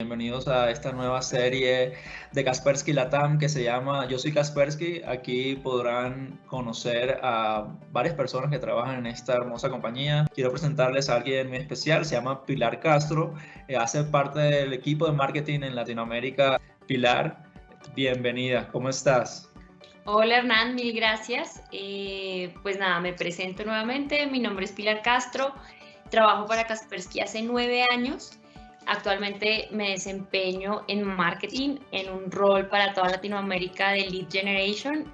Bienvenidos a esta nueva serie de Kaspersky Latam que se llama Yo soy Kaspersky. Aquí podrán conocer a varias personas que trabajan en esta hermosa compañía. Quiero presentarles a alguien muy especial, se llama Pilar Castro, eh, hace parte del equipo de marketing en Latinoamérica. Pilar, bienvenida, ¿cómo estás? Hola Hernán, mil gracias. Eh, pues nada, me presento nuevamente. Mi nombre es Pilar Castro. Trabajo para Kaspersky hace nueve años Actualmente me desempeño en marketing, en un rol para toda Latinoamérica de Lead Generation.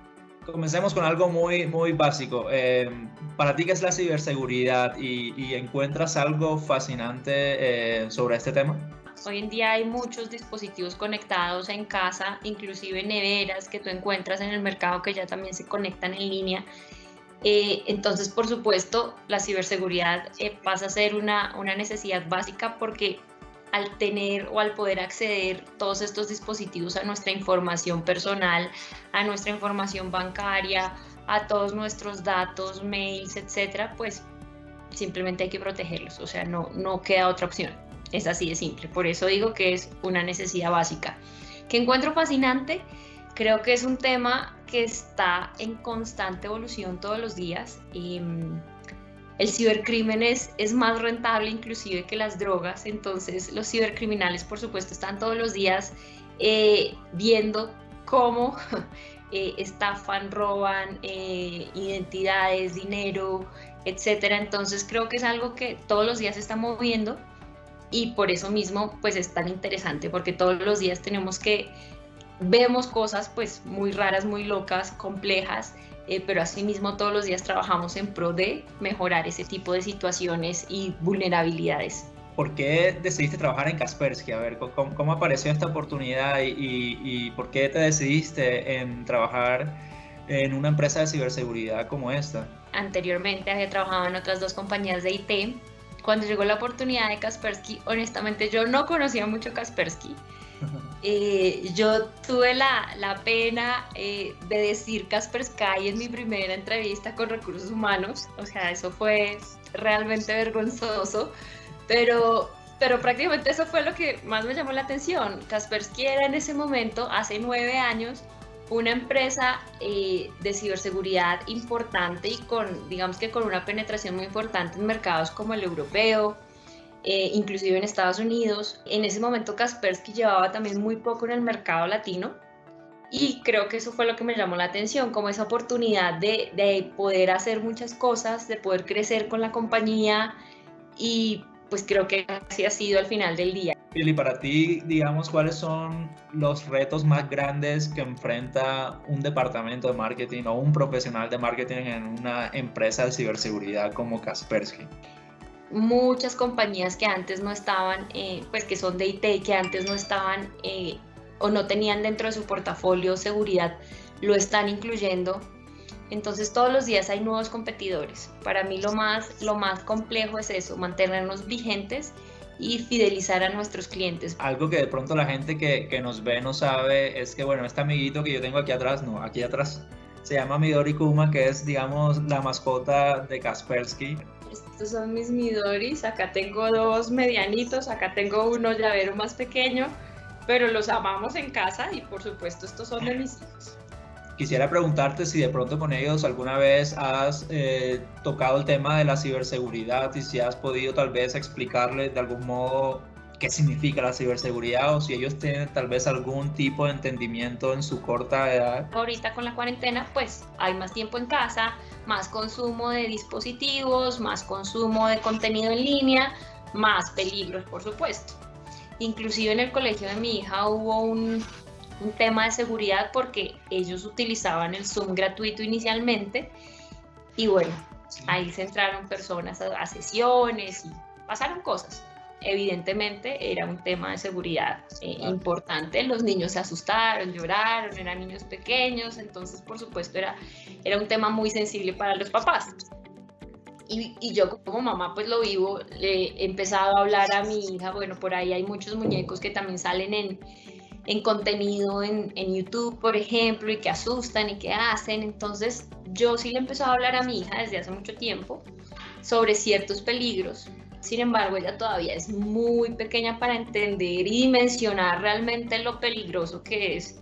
Comencemos con algo muy, muy básico. Eh, para ti, ¿qué es la ciberseguridad? ¿Y, encuentras algo fascinante eh, sobre este tema? Hoy en día hay muchos dispositivos conectados en casa, inclusive neveras que tú encuentras en el mercado que ya también se conectan en línea. Eh, entonces, por supuesto, la ciberseguridad pasa a ser una, una necesidad básica porque al tener o al poder acceder todos estos dispositivos a nuestra información personal, a nuestra información bancaria, a todos nuestros datos, mails, etcétera, pues simplemente hay que protegerlos, o sea, no, no queda otra opción. Es así de simple. Por eso digo que es una necesidad básica. Que encuentro fascinante, creo que es un tema que está en constante evolución todos los días. Y, mm, el cibercrimen es, más rentable inclusive que las drogas, entonces los cibercriminales por supuesto están todos los días eh, viendo cómo eh, estafan, roban eh, identidades, dinero, etcétera. Entonces creo que es algo que todos los días se está moviendo y por eso mismo pues es tan interesante porque todos los días tenemos que vemos cosas pues muy raras, muy locas, complejas eh, pero asimismo todos los días trabajamos en pro de mejorar ese tipo de situaciones y vulnerabilidades. ¿Por qué decidiste trabajar en Kaspersky? A ver, ¿cómo, apareció esta oportunidad y, por qué te decidiste en trabajar en una empresa de ciberseguridad como esta? Anteriormente había trabajado en otras dos compañías de IT. Cuando llegó la oportunidad de Kaspersky, honestamente yo no conocía mucho Kaspersky. Eh, yo tuve la, la pena eh, de decir Kaspersky en mi primera entrevista con recursos humanos, o sea, eso fue realmente vergonzoso, pero, pero prácticamente eso fue lo que más me llamó la atención. Kaspersky era en ese momento, hace nueve años, una empresa eh, de ciberseguridad importante y con, digamos que con una penetración muy importante en mercados como el europeo, eh, inclusive en Estados Unidos. En ese momento Kaspersky llevaba también muy poco en el mercado latino y creo que eso fue lo que me llamó la atención, como esa oportunidad de, de poder hacer muchas cosas, de poder crecer con la compañía y pues creo que así ha sido al final del día. Y para ti, digamos, ¿cuáles son los retos más grandes que enfrenta un departamento de marketing o un profesional de marketing en una empresa de ciberseguridad como Kaspersky? muchas compañías que antes no estaban, eh, pues que son de IT, que antes no estaban eh, o no tenían dentro de su portafolio seguridad, lo están incluyendo. Entonces todos los días hay nuevos competidores. Para mí lo más, lo más complejo es eso, mantenernos vigentes y fidelizar a nuestros clientes. Algo que de pronto la gente que, que nos ve no sabe es que, bueno, este amiguito que yo tengo aquí atrás, no, aquí atrás, se llama Midori Kuma, que es, digamos, la mascota de Kaspersky. Estos son mis Midoris, acá tengo dos medianitos, acá tengo uno llavero más pequeño, pero los amamos en casa y por supuesto estos son de mis hijos. Quisiera preguntarte si de pronto con ellos alguna vez has eh, tocado el tema de la ciberseguridad y si has podido tal vez explicarles de algún modo qué significa la ciberseguridad o si ellos tienen tal vez algún tipo de entendimiento en su corta edad. Ahorita con la cuarentena pues hay más tiempo en casa, más consumo de dispositivos, más consumo de contenido en línea, más peligros por supuesto. Inclusive en el colegio de mi hija hubo un, un tema de seguridad porque ellos utilizaban el Zoom gratuito inicialmente y bueno, ahí se entraron personas a sesiones y pasaron cosas evidentemente era un tema de seguridad eh, importante. Los niños se asustaron, lloraron, eran niños pequeños, entonces por supuesto era, era un tema muy sensible para los papás. Y, y, yo como mamá pues lo vivo, le he empezado a hablar a mi hija, bueno, por ahí hay muchos muñecos que también salen en, en contenido en, YouTube, por ejemplo, y que asustan y que hacen. Entonces yo sí le he empezado a hablar a mi hija desde hace mucho tiempo sobre ciertos peligros sin embargo, ella todavía es muy pequeña para entender y dimensionar realmente lo peligroso que es,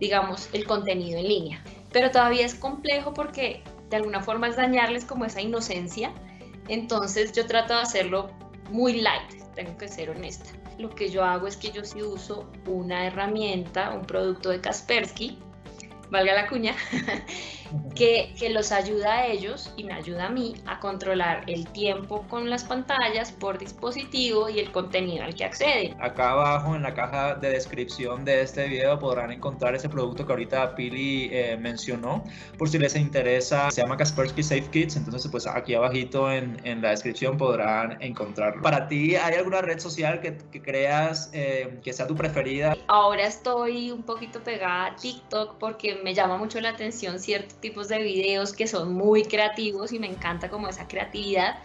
digamos, el contenido en línea. Pero todavía es complejo porque de alguna forma es dañarles como esa inocencia. Entonces yo trato de hacerlo muy light, tengo que ser honesta. Lo que yo hago es que yo sí uso una herramienta, un producto de Kaspersky, valga la cuña, que, que, los ayuda a ellos y me ayuda a mí a controlar el tiempo con las pantallas por dispositivo y el contenido al que acceden. Acá abajo en la caja de descripción de este video podrán encontrar ese producto que ahorita Pili eh, mencionó. Por si les interesa, se llama Kaspersky Safe Kits, entonces pues aquí abajito en, en la descripción podrán encontrarlo. Para ti, ¿hay alguna red social que, que creas eh, que sea tu preferida? Ahora estoy un poquito pegada a TikTok porque me llama mucho la atención cierto tipos de videos que son muy creativos y me encanta como esa creatividad.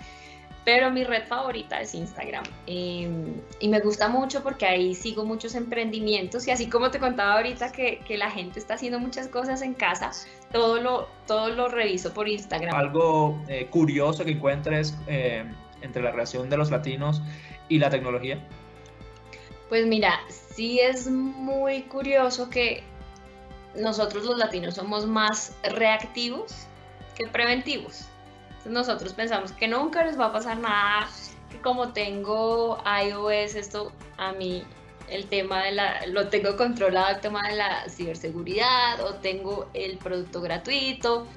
Pero mi red favorita es Instagram. Em, y me gusta mucho porque ahí sigo muchos emprendimientos y así como te contaba ahorita que, que la gente está haciendo muchas cosas en casa, todo lo, todo lo reviso por Instagram. Algo eh, curioso que encuentres eh, entre la relación de los latinos y la tecnología. Pues mira, sí es muy curioso que nosotros los latinos somos más reactivos que preventivos. Nosotros pensamos que nunca les va a pasar nada, que como tengo iOS, esto a mí el tema de la, lo tengo controlado, el tema de la ciberseguridad, o tengo el producto gratuito,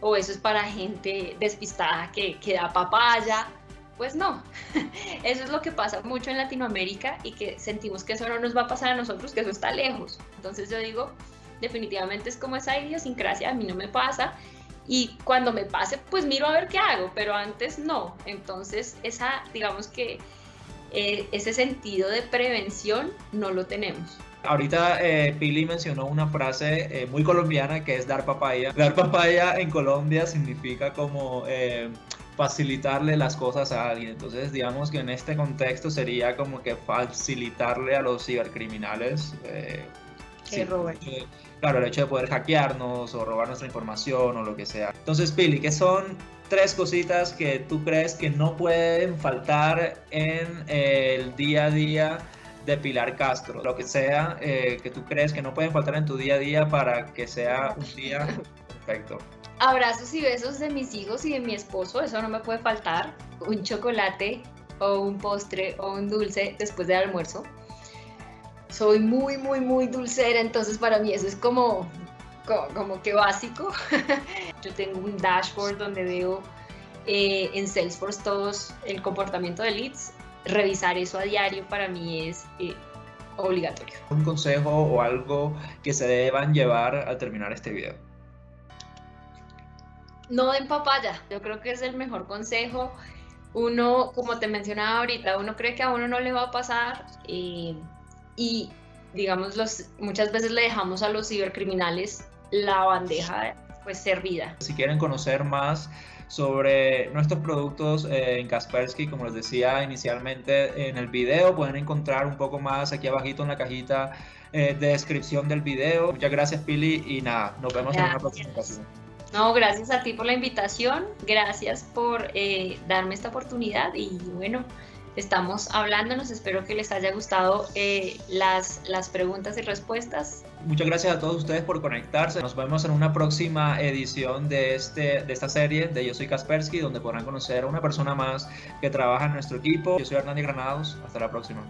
o eso es para gente despistada que, que da papaya. Pues no, eso es lo que pasa mucho en Latinoamérica y que sentimos que eso no nos va a pasar a nosotros, que eso está lejos. Entonces yo digo, definitivamente es como esa idiosincrasia, a mí no me pasa. Y cuando me pase, pues miro a ver qué hago, pero antes no. Entonces, esa, digamos que eh, ese sentido de prevención no lo tenemos. Ahorita eh, Pili mencionó una frase eh, muy colombiana que es dar papaya. Dar papaya en Colombia significa como eh, facilitarle las cosas a alguien. Entonces, digamos que en este contexto sería como que facilitarle a los cibercriminales. que sí, roben claro, el hecho de poder hackearnos o robar nuestra información o lo que sea. Entonces, Pili, ¿qué son tres cositas que tú crees que no pueden faltar en el día a día de Pilar Castro? Lo que sea eh, que tú crees que no pueden faltar en tu día a día para que sea un día perfecto. Abrazos y besos de mis hijos y de mi esposo, eso no me puede faltar. Un chocolate o un postre o un dulce después del almuerzo soy muy, muy, muy dulcera, entonces para mí eso es como, como, que básico. Yo tengo un dashboard donde veo eh, en Salesforce todos el comportamiento de leads. Revisar eso a diario para mí es eh, obligatorio. Un consejo o algo que se deban llevar al terminar este video. No den papaya, yo creo que es el mejor consejo. Uno, como te mencionaba ahorita, uno cree que a uno no le va a pasar. Eh, y digamos los, muchas veces le dejamos a los cibercriminales la bandeja pues servida. Si quieren conocer más sobre nuestros productos eh, en Kaspersky, como les decía inicialmente en el video, pueden encontrar un poco más aquí abajito en la cajita eh, de descripción del video. Muchas gracias Pili y nada, nos vemos en una próxima ocasión. No, gracias a ti por la invitación, gracias por eh, darme esta oportunidad y bueno, estamos hablándonos. Espero que les haya gustado eh, las, las preguntas y respuestas. Muchas gracias a todos ustedes por conectarse. Nos vemos en una próxima edición de, este, de esta serie de Yo Soy Kaspersky, donde podrán conocer a una persona más que trabaja en nuestro equipo. Yo soy Hernández Granados. Hasta la próxima.